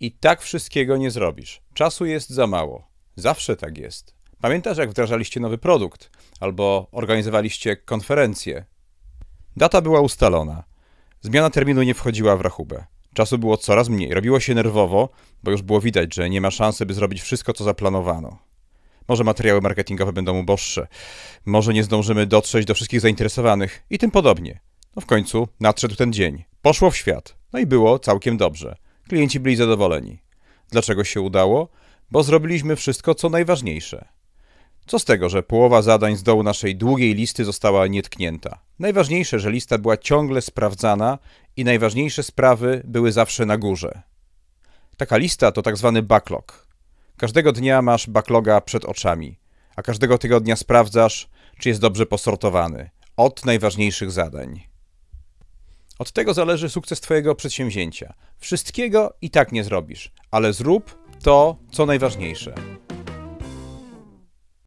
I tak wszystkiego nie zrobisz. Czasu jest za mało. Zawsze tak jest. Pamiętasz, jak wdrażaliście nowy produkt albo organizowaliście konferencję? Data była ustalona. Zmiana terminu nie wchodziła w rachubę. Czasu było coraz mniej. Robiło się nerwowo, bo już było widać, że nie ma szansy, by zrobić wszystko, co zaplanowano. Może materiały marketingowe będą uboższe, może nie zdążymy dotrzeć do wszystkich zainteresowanych i tym podobnie. No w końcu nadszedł ten dzień. Poszło w świat. No i było całkiem dobrze. Klienci byli zadowoleni. Dlaczego się udało? Bo zrobiliśmy wszystko, co najważniejsze. Co z tego, że połowa zadań z dołu naszej długiej listy została nietknięta? Najważniejsze, że lista była ciągle sprawdzana i najważniejsze sprawy były zawsze na górze. Taka lista to tak zwany backlog. Każdego dnia masz backloga przed oczami, a każdego tygodnia sprawdzasz, czy jest dobrze posortowany od najważniejszych zadań. Od tego zależy sukces Twojego przedsięwzięcia. Wszystkiego i tak nie zrobisz, ale zrób to, co najważniejsze.